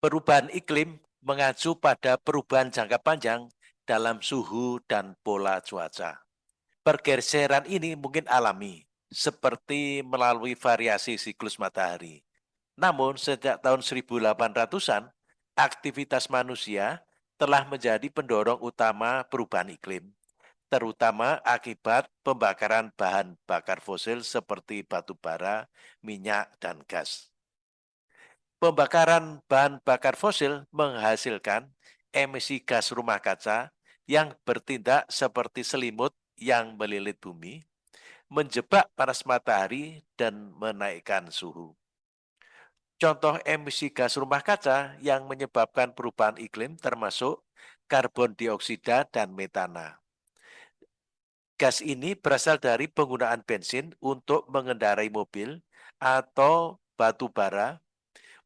Perubahan iklim mengacu pada perubahan jangka panjang dalam suhu dan pola cuaca. Pergeseran ini mungkin alami, seperti melalui variasi siklus matahari. Namun sejak tahun 1800-an, aktivitas manusia telah menjadi pendorong utama perubahan iklim, terutama akibat pembakaran bahan bakar fosil seperti batu bara, minyak, dan gas. Pembakaran bahan bakar fosil menghasilkan emisi gas rumah kaca yang bertindak seperti selimut yang melilit bumi, menjebak panas matahari dan menaikkan suhu. Contoh emisi gas rumah kaca yang menyebabkan perubahan iklim termasuk karbon dioksida dan metana. Gas ini berasal dari penggunaan bensin untuk mengendarai mobil atau batu bara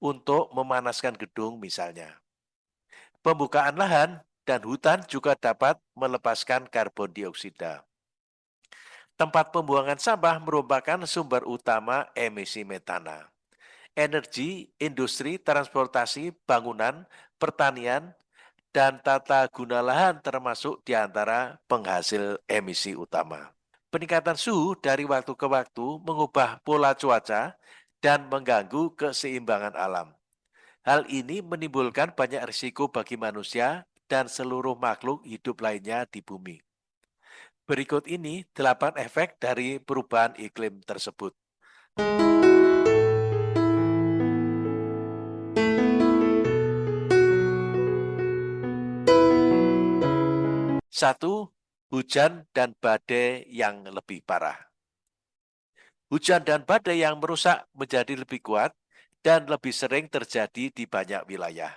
untuk memanaskan gedung misalnya. Pembukaan lahan dan hutan juga dapat melepaskan karbon dioksida. Tempat pembuangan sampah merupakan sumber utama emisi metana. Energi, industri, transportasi, bangunan, pertanian, dan tata guna lahan termasuk di antara penghasil emisi utama. Peningkatan suhu dari waktu ke waktu mengubah pola cuaca dan mengganggu keseimbangan alam. Hal ini menimbulkan banyak risiko bagi manusia dan seluruh makhluk hidup lainnya di bumi. Berikut ini delapan efek dari perubahan iklim tersebut. Satu, hujan dan badai yang lebih parah. Hujan dan badai yang merusak menjadi lebih kuat dan lebih sering terjadi di banyak wilayah.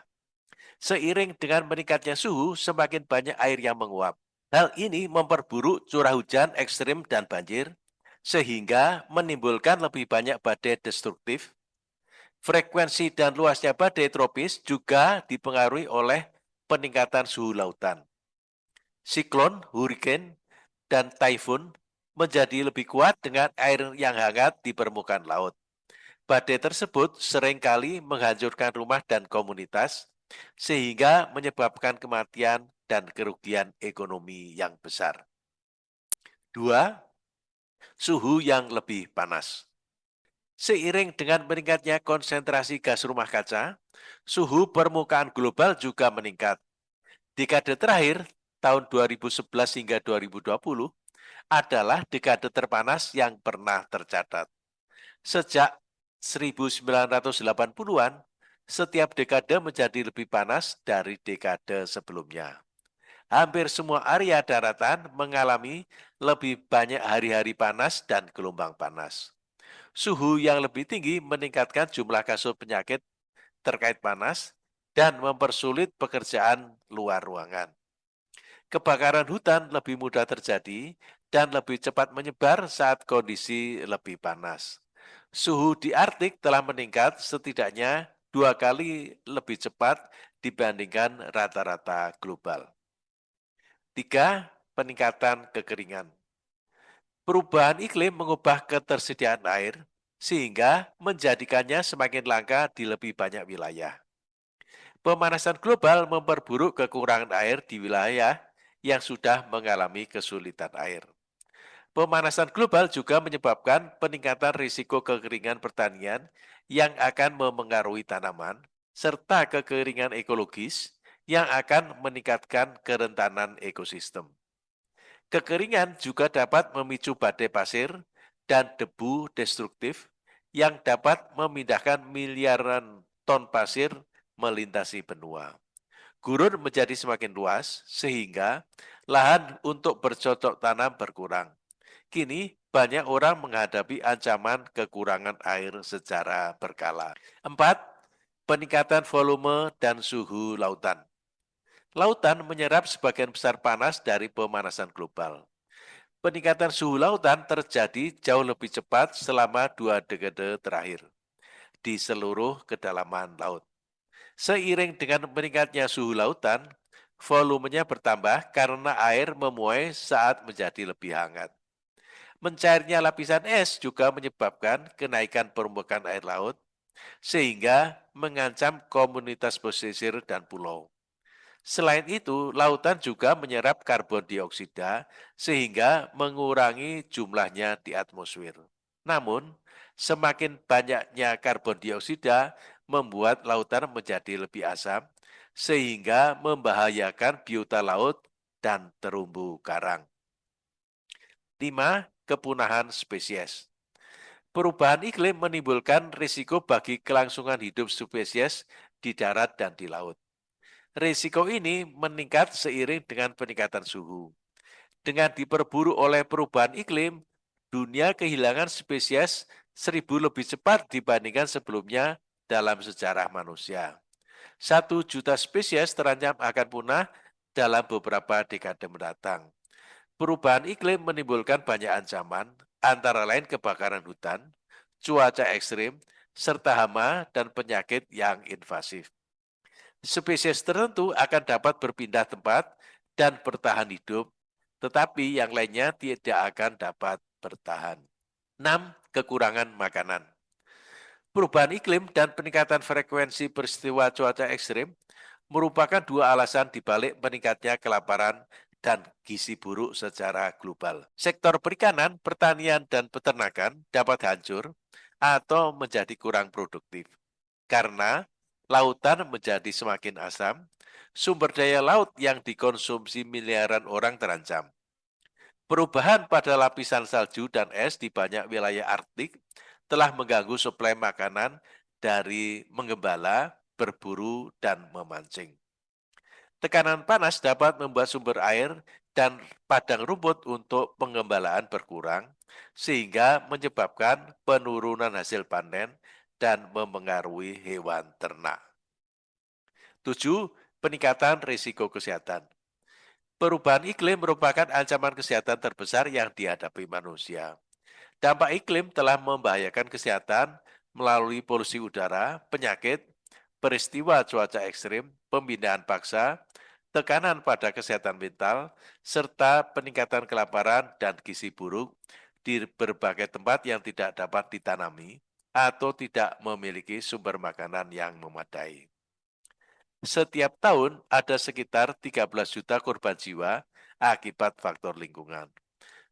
Seiring dengan meningkatnya suhu, semakin banyak air yang menguap. Hal ini memperburuk curah hujan ekstrim dan banjir, sehingga menimbulkan lebih banyak badai destruktif. Frekuensi dan luasnya badai tropis juga dipengaruhi oleh peningkatan suhu lautan. Siklon, hurricane, dan typhoon menjadi lebih kuat dengan air yang hangat di permukaan laut. Badai tersebut sering kali menghancurkan rumah dan komunitas, sehingga menyebabkan kematian dan kerugian ekonomi yang besar. Dua, suhu yang lebih panas. Seiring dengan meningkatnya konsentrasi gas rumah kaca, suhu permukaan global juga meningkat. Dekade terakhir, tahun 2011 hingga 2020, adalah dekade terpanas yang pernah tercatat. Sejak 1980-an, setiap dekade menjadi lebih panas dari dekade sebelumnya. Hampir semua area daratan mengalami lebih banyak hari-hari panas dan gelombang panas. Suhu yang lebih tinggi meningkatkan jumlah kasus penyakit terkait panas dan mempersulit pekerjaan luar ruangan. Kebakaran hutan lebih mudah terjadi dan lebih cepat menyebar saat kondisi lebih panas. Suhu di Arktik telah meningkat setidaknya dua kali lebih cepat dibandingkan rata-rata global. Tiga, peningkatan kekeringan. Perubahan iklim mengubah ketersediaan air, sehingga menjadikannya semakin langka di lebih banyak wilayah. Pemanasan global memperburuk kekurangan air di wilayah yang sudah mengalami kesulitan air. Pemanasan global juga menyebabkan peningkatan risiko kekeringan pertanian yang akan memengaruhi tanaman, serta kekeringan ekologis yang akan meningkatkan kerentanan ekosistem. Kekeringan juga dapat memicu badai pasir dan debu destruktif yang dapat memindahkan miliaran ton pasir melintasi benua. Gurun menjadi semakin luas sehingga lahan untuk bercocok tanam berkurang Kini banyak orang menghadapi ancaman kekurangan air secara berkala. Empat, peningkatan volume dan suhu lautan. Lautan menyerap sebagian besar panas dari pemanasan global. Peningkatan suhu lautan terjadi jauh lebih cepat selama dua dekade terakhir di seluruh kedalaman laut. Seiring dengan meningkatnya suhu lautan, volumenya bertambah karena air memuai saat menjadi lebih hangat. Mencairnya lapisan es juga menyebabkan kenaikan permukaan air laut, sehingga mengancam komunitas pesisir dan pulau. Selain itu, lautan juga menyerap karbon dioksida sehingga mengurangi jumlahnya di atmosfer. Namun, semakin banyaknya karbon dioksida membuat lautan menjadi lebih asam sehingga membahayakan biota laut dan terumbu karang. 5. Kepunahan spesies Perubahan iklim menimbulkan risiko bagi kelangsungan hidup spesies di darat dan di laut. Risiko ini meningkat seiring dengan peningkatan suhu. Dengan diperburu oleh perubahan iklim, dunia kehilangan spesies seribu lebih cepat dibandingkan sebelumnya dalam sejarah manusia. Satu juta spesies terancam akan punah dalam beberapa dekade mendatang. Perubahan iklim menimbulkan banyak ancaman, antara lain kebakaran hutan, cuaca ekstrim, serta hama dan penyakit yang invasif. Spesies tertentu akan dapat berpindah tempat dan bertahan hidup, tetapi yang lainnya tidak akan dapat bertahan. 6. Kekurangan makanan Perubahan iklim dan peningkatan frekuensi peristiwa cuaca ekstrim merupakan dua alasan dibalik meningkatnya kelaparan dan gizi buruk secara global. Sektor perikanan, pertanian, dan peternakan dapat hancur atau menjadi kurang produktif. Karena lautan menjadi semakin asam, sumber daya laut yang dikonsumsi miliaran orang terancam. Perubahan pada lapisan salju dan es di banyak wilayah Arktik telah mengganggu suplai makanan dari menggembala, berburu, dan memancing. Tekanan panas dapat membuat sumber air dan padang rumput untuk pengembalaan berkurang, sehingga menyebabkan penurunan hasil panen dan memengaruhi hewan ternak. 7. Peningkatan risiko kesehatan. Perubahan iklim merupakan ancaman kesehatan terbesar yang dihadapi manusia. Dampak iklim telah membahayakan kesehatan melalui polusi udara, penyakit, peristiwa cuaca ekstrim, pembinaan paksa, tekanan pada kesehatan mental, serta peningkatan kelaparan dan gizi buruk di berbagai tempat yang tidak dapat ditanami atau tidak memiliki sumber makanan yang memadai. Setiap tahun ada sekitar 13 juta korban jiwa akibat faktor lingkungan.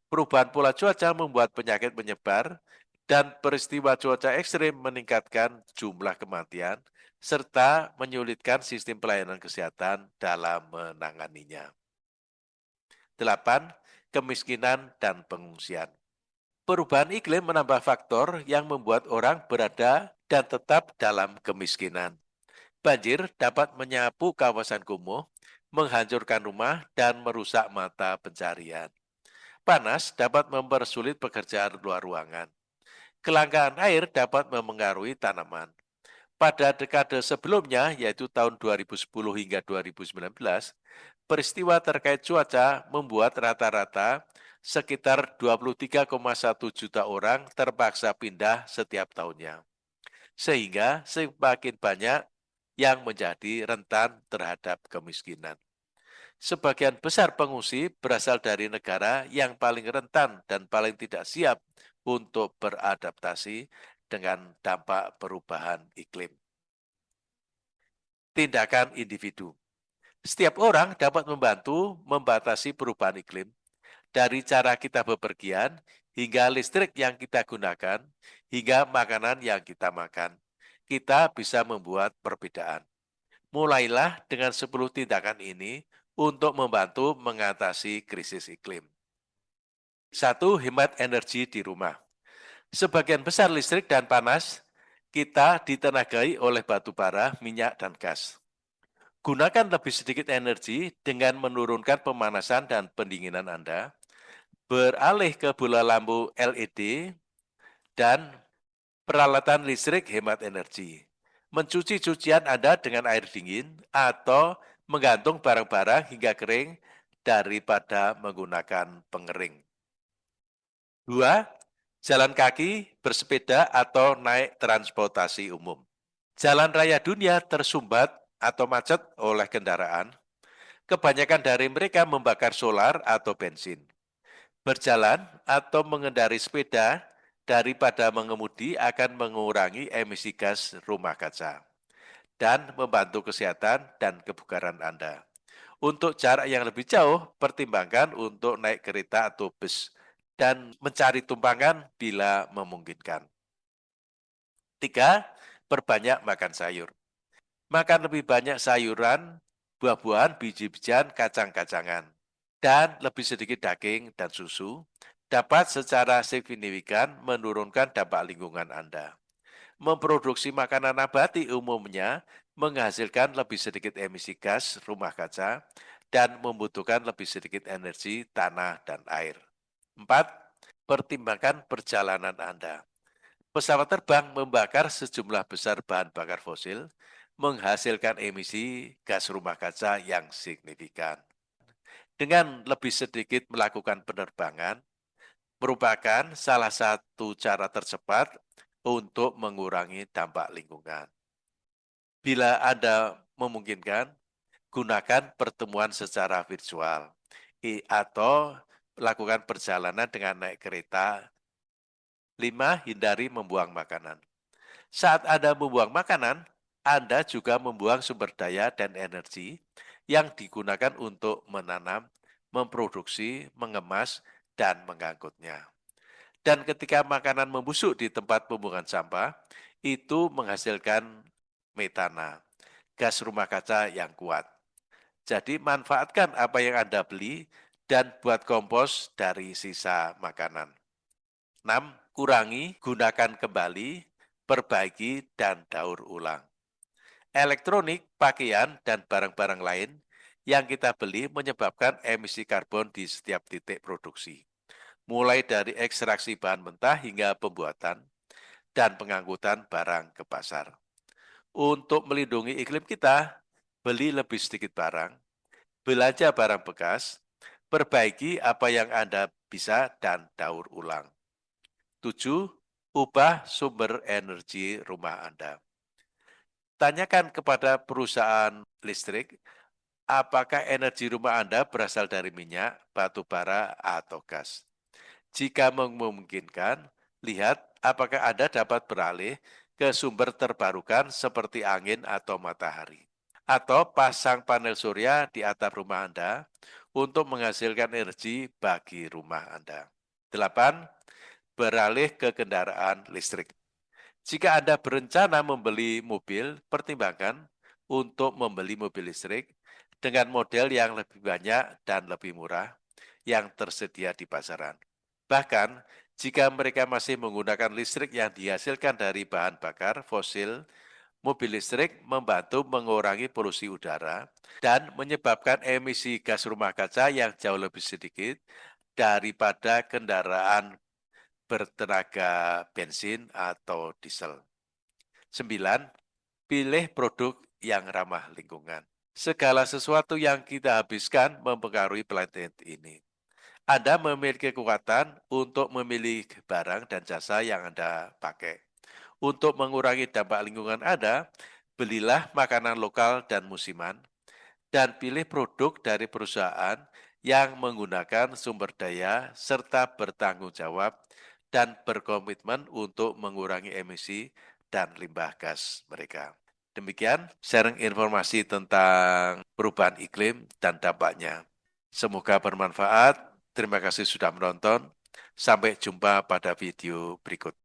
Perubahan pola cuaca membuat penyakit menyebar dan peristiwa cuaca ekstrim meningkatkan jumlah kematian serta menyulitkan sistem pelayanan kesehatan dalam menanganinya. 8. Kemiskinan dan pengungsian. Perubahan iklim menambah faktor yang membuat orang berada dan tetap dalam kemiskinan. Banjir dapat menyapu kawasan kumuh, menghancurkan rumah, dan merusak mata pencarian. Panas dapat mempersulit pekerjaan luar ruangan. Kelangkaan air dapat memengaruhi tanaman. Pada dekade sebelumnya, yaitu tahun 2010 hingga 2019, peristiwa terkait cuaca membuat rata-rata sekitar 23,1 juta orang terpaksa pindah setiap tahunnya. Sehingga semakin banyak yang menjadi rentan terhadap kemiskinan. Sebagian besar pengungsi berasal dari negara yang paling rentan dan paling tidak siap untuk beradaptasi dengan dampak perubahan iklim. Tindakan individu Setiap orang dapat membantu membatasi perubahan iklim, dari cara kita bepergian, hingga listrik yang kita gunakan, hingga makanan yang kita makan. Kita bisa membuat perbedaan. Mulailah dengan 10 tindakan ini untuk membantu mengatasi krisis iklim. Satu, hemat energi di rumah. Sebagian besar listrik dan panas kita ditenagai oleh batu bara, minyak, dan gas. Gunakan lebih sedikit energi dengan menurunkan pemanasan dan pendinginan Anda, beralih ke bola lampu LED, dan peralatan listrik hemat energi. Mencuci cucian Anda dengan air dingin atau menggantung barang-barang hingga kering daripada menggunakan pengering. Dua, jalan kaki, bersepeda, atau naik transportasi umum. Jalan raya dunia tersumbat atau macet oleh kendaraan. Kebanyakan dari mereka membakar solar atau bensin. Berjalan atau mengendari sepeda daripada mengemudi akan mengurangi emisi gas rumah kaca dan membantu kesehatan dan kebugaran Anda. Untuk jarak yang lebih jauh, pertimbangkan untuk naik kereta atau bus dan mencari tumpangan bila memungkinkan. Tiga, perbanyak makan sayur. Makan lebih banyak sayuran, buah-buahan, biji-bijian, kacang-kacangan, dan lebih sedikit daging dan susu dapat secara signifikan menurunkan dampak lingkungan Anda. Memproduksi makanan nabati umumnya menghasilkan lebih sedikit emisi gas rumah kaca dan membutuhkan lebih sedikit energi tanah dan air. Empat, pertimbangkan perjalanan Anda. Pesawat terbang membakar sejumlah besar bahan bakar fosil, menghasilkan emisi gas rumah kaca yang signifikan. Dengan lebih sedikit melakukan penerbangan, merupakan salah satu cara tercepat untuk mengurangi dampak lingkungan. Bila Anda memungkinkan, gunakan pertemuan secara virtual atau lakukan perjalanan dengan naik kereta. Lima, hindari membuang makanan. Saat Anda membuang makanan, Anda juga membuang sumber daya dan energi yang digunakan untuk menanam, memproduksi, mengemas, dan mengangkutnya. Dan ketika makanan membusuk di tempat pembuangan sampah, itu menghasilkan metana, gas rumah kaca yang kuat. Jadi manfaatkan apa yang Anda beli dan buat kompos dari sisa makanan. 6. Kurangi, gunakan kembali, perbaiki, dan daur ulang. Elektronik, pakaian, dan barang-barang lain yang kita beli menyebabkan emisi karbon di setiap titik produksi mulai dari ekstraksi bahan mentah hingga pembuatan dan pengangkutan barang ke pasar. Untuk melindungi iklim kita, beli lebih sedikit barang, belanja barang bekas, perbaiki apa yang Anda bisa dan daur ulang. Tujuh, ubah sumber energi rumah Anda. Tanyakan kepada perusahaan listrik, apakah energi rumah Anda berasal dari minyak, batu bara, atau gas. Jika memungkinkan, lihat apakah Anda dapat beralih ke sumber terbarukan seperti angin atau matahari. Atau pasang panel surya di atap rumah Anda untuk menghasilkan energi bagi rumah Anda. 8. Beralih ke kendaraan listrik. Jika Anda berencana membeli mobil, pertimbangkan untuk membeli mobil listrik dengan model yang lebih banyak dan lebih murah yang tersedia di pasaran. Bahkan, jika mereka masih menggunakan listrik yang dihasilkan dari bahan bakar fosil, mobil listrik membantu mengurangi polusi udara dan menyebabkan emisi gas rumah kaca yang jauh lebih sedikit daripada kendaraan bertenaga bensin atau diesel. 9. Pilih produk yang ramah lingkungan. Segala sesuatu yang kita habiskan mempengaruhi planet ini. Anda memiliki kekuatan untuk memilih barang dan jasa yang Anda pakai. Untuk mengurangi dampak lingkungan Anda, belilah makanan lokal dan musiman, dan pilih produk dari perusahaan yang menggunakan sumber daya serta bertanggung jawab dan berkomitmen untuk mengurangi emisi dan limbah gas mereka. Demikian sharing informasi tentang perubahan iklim dan dampaknya. Semoga bermanfaat. Terima kasih sudah menonton. Sampai jumpa pada video berikut.